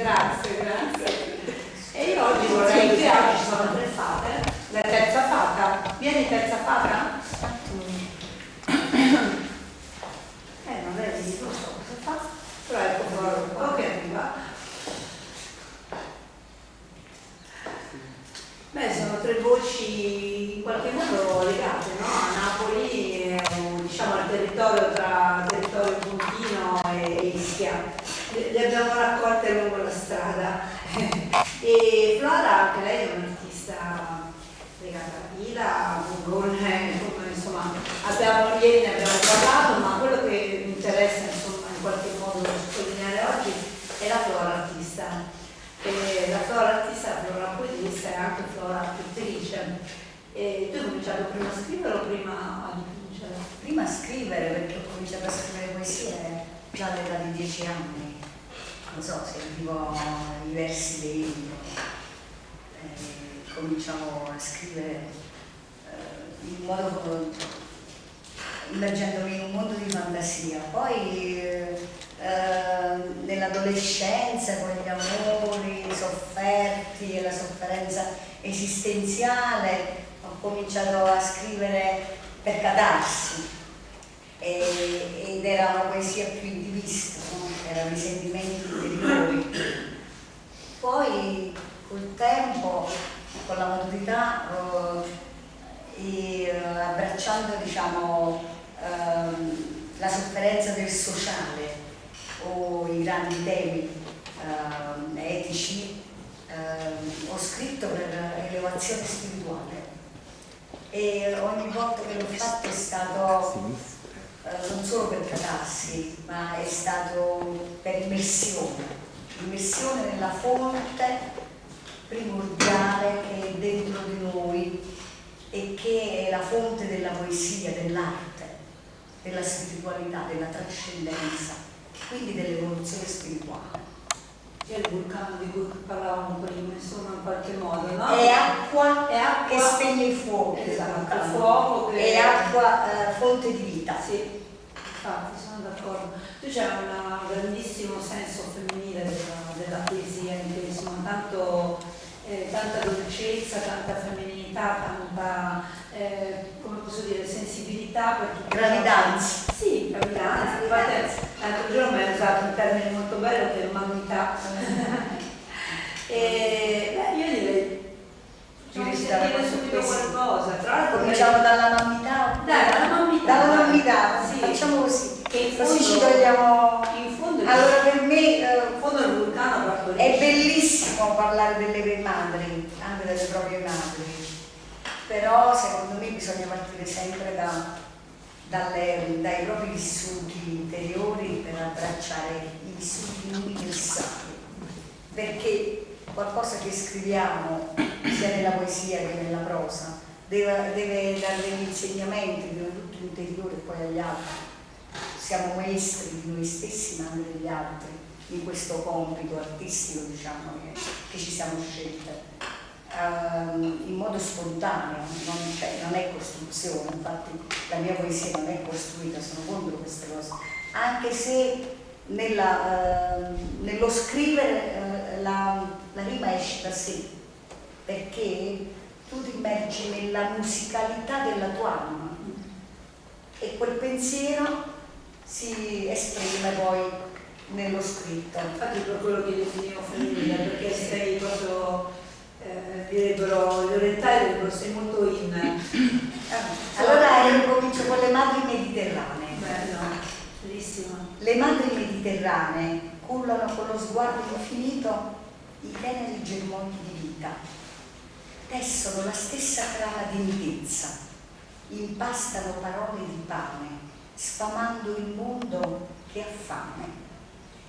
Grazie, grazie. E io oggi vorrei che oggi sono tre fate. La terza fata. Vieni terza fata? Eh, non è lì, non so cosa fa. Però ecco po' che arriva. Beh, sono tre voci in qualche modo legate, no? A Napoli, diciamo al territorio tra territorio puntino e Ischia le abbiamo raccolte lungo la strada. e Flora, anche lei è un'artista legata a Pila, con insomma, abbiamo ieri ne abbiamo parlato, ma quello che mi interessa insomma, in qualche modo sottolineare oggi è la Flora artista e la flora artista, flora poetista e anche flora pittrice. E tu hai cominciato prima a scrivere o prima a dipingere? Prima a scrivere perché ho cominciato a scrivere poesie già all'età di dieci anni. Non so, sentivo i versi dei libri. cominciavo a scrivere eh, in modo immergendomi in un mondo di fantasia. Poi eh, Ehm, nell'adolescenza con gli amori sofferti e la sofferenza esistenziale ho cominciato a scrivere per catarsi e, ed era una poesia più indivista, no? Erano i sentimenti interiori. Poi col tempo, con la maturità, eh, e, abbracciando diciamo, eh, la sofferenza del sociale, o i grandi temi eh, etici, eh, ho scritto per elevazione spirituale e ogni volta che l'ho fatto è stato eh, solo per catarsi, ma è stato per immersione, immersione nella fonte primordiale che è dentro di noi e che è la fonte della poesia, dell'arte, della spiritualità, della trascendenza quindi dell'evoluzione spirituale. C'è il vulcano di cui parlavamo prima, insomma, in qualche modo, no? È acqua, è acqua che spegne il fuoco, esatto, il fuoco che... è acqua, eh, fonte di vita. Sì, infatti, sono d'accordo. Tu c'è un grandissimo senso femminile della, della poesia, in cui insomma, tanto, eh, tanta dolcezza, tanta femminilità, tanta, eh, come posso dire, sensibilità. Gravidanza. Sì, gravidanza. Infatti, l'altro giorno mi ha usato un termine molto bello che è umanità. e beh, io direi Facciamo sentire subito qualcosa. Tra l'altro cominciamo dalla mammità. Dai, dalla mammità. Dalla mammità, sì. facciamo così. Che in così ci togliamo. In fondo allora per me eh, fondo. È bellissimo parlare delle madri, anche delle proprie madri. Però secondo me bisogna partire sempre da dalle, dai propri vissuti interiori per abbracciare i vissuti universali, perché qualcosa che scriviamo sia nella poesia che nella prosa deve, deve dare degli insegnamenti prima di tutto interiore e poi agli altri. Siamo maestri di noi stessi ma anche degli altri in questo compito artistico diciamo, che, che ci siamo scelte uh, in modo spontaneo, non, cioè, non, è costruzione, infatti la mia poesia non è costruita, sono contro queste cose, anche se nella, uh, nello scrivere uh, la, la rima esce da sé, perché tu ti immergi nella musicalità della tua anima. E quel pensiero si esprime poi nello scritto. Infatti per quello che definivo femminile, perché sei proprio eh, direbbero gli orientali direbbero sei molto in eh, allora io comincio con le madri mediterranee. Bello, bellissimo. Le madri mediterranee cullano con lo sguardo infinito i teneri germogli di vita tessono la stessa trama di intezza impastano parole di pane sfamando il mondo che ha fame.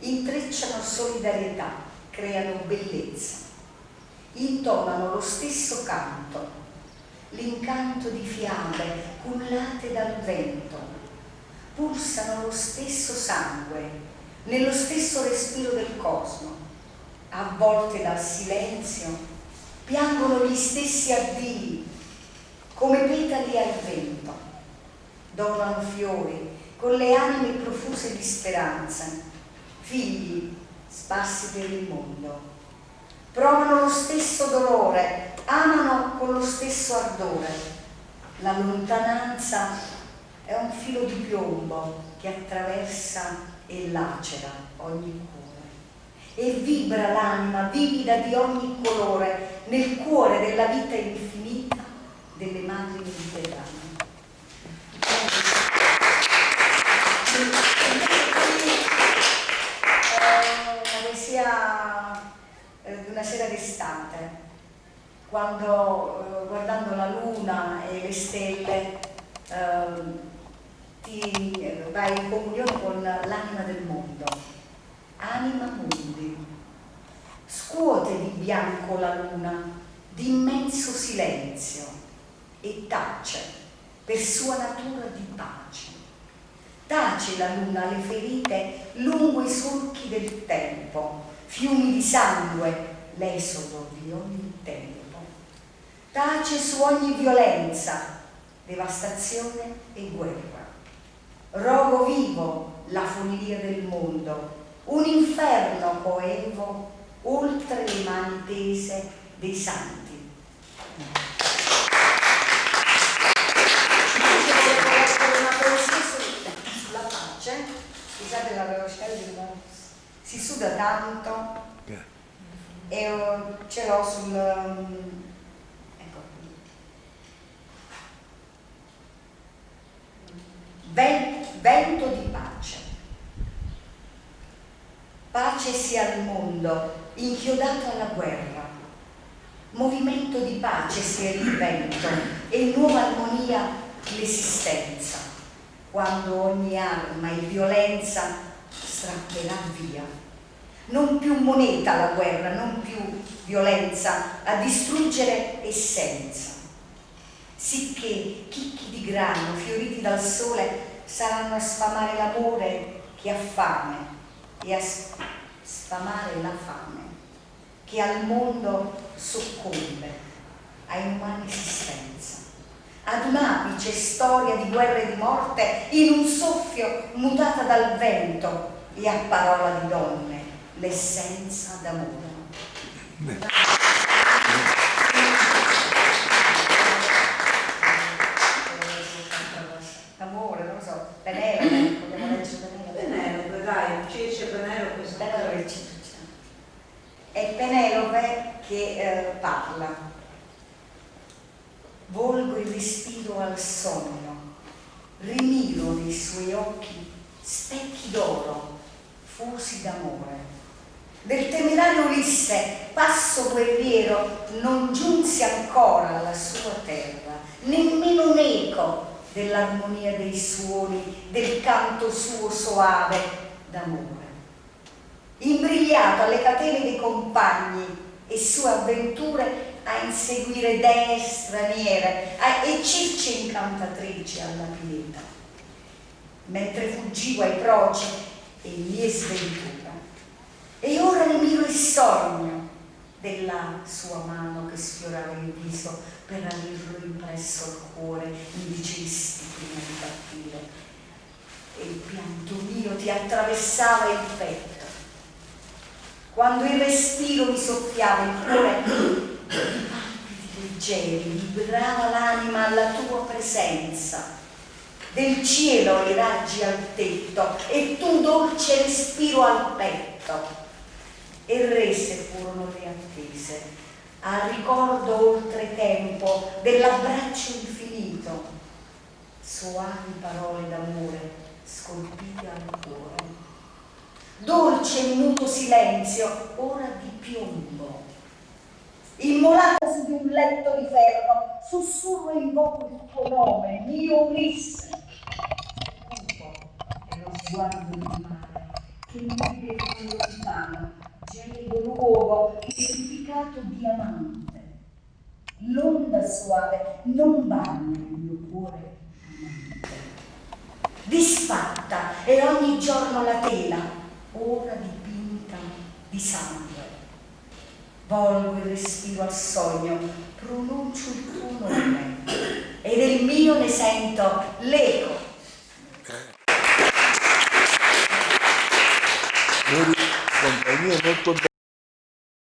Intrecciano solidarietà creano bellezza. Intonano lo stesso canto, l'incanto di fiabe cullate dal vento, pulsano lo stesso sangue, nello stesso respiro del cosmo, avvolte dal silenzio, piangono gli stessi addii, come petali al vento, donano fiori con le anime profuse di speranza, figli sparsi per il mondo. Provano lo stesso dolore, amano stesso ardore. La lontananza è un filo di piombo che attraversa e lacera ogni cuore e vibra l'anima vivida di ogni colore nel cuore della vita infinita delle madri mediterranee. Una poesia di una sera d'estate quando eh, guardando la luna e le stelle eh, ti vai in comunione con l'anima del mondo. Anima mundi. Scuote di bianco la luna, di immenso silenzio e tace per sua natura di pace. Tace la luna le ferite lungo i solchi del tempo, fiumi di sangue, l'esodo di ogni tempo tace su ogni violenza, devastazione e guerra. Rogo vivo la funivia del mondo, un inferno coevo oltre le mani tese dei santi. Una poesia sulla pace, scusate la velocità si suda tanto e ce l'ho sul vento di pace. Pace sia al mondo, inchiodato alla guerra. Movimento di pace sia il vento e nuova armonia l'esistenza, quando ogni arma e violenza strapperà via. Non più moneta la guerra, non più violenza a distruggere essenza sicché chicchi di grano fioriti dal sole saranno a sfamare l'amore che ha fame e a sfamare la fame che al mondo soccombe, a umana esistenza. Ad un'apice storia di guerra e di morte in un soffio mutata dal vento e a parola di donne l'essenza d'amore. Che eh, parla. Volgo il respiro al sogno, rimiro nei suoi occhi specchi d'oro, fusi d'amore. Del temerario Ulisse, passo guerriero, non giunse ancora alla sua terra, nemmeno un eco dell'armonia dei suoni, del canto suo soave d'amore imbrigliato alle catene dei compagni e sue avventure a inseguire dee straniere a, e circe incantatrici alla pileta, mentre fuggivo ai proci e mie sventura. E ora ne miro il sogno della sua mano che sfiorava il viso per averlo impresso al cuore in dicesti prima di partire. E il pianto mio ti attraversava il petto quando il respiro mi soffiava il cuore di palpiti leggeri, vibrava l'anima alla tua presenza. Del cielo i raggi al tetto e tu dolce respiro al petto. E rese furono le attese, al ricordo oltre tempo dell'abbraccio infinito, soavi parole d'amore scolpite al cuore dolce e muto silenzio, ora di piombo. Immolata su di un letto di ferro, sussurro e invoco il tuo nome, mio Ulisse. È lo sguardo di mare, che mi vede lontano, gelido luogo, purificato diamante. L'onda suave non bagna il mio cuore amante. Disfatta e ogni giorno la tela, ora dipinta di sangue. Volgo il respiro al sogno, pronuncio il tuo nome e del mio ne sento l'eco. Compagnia molto bella.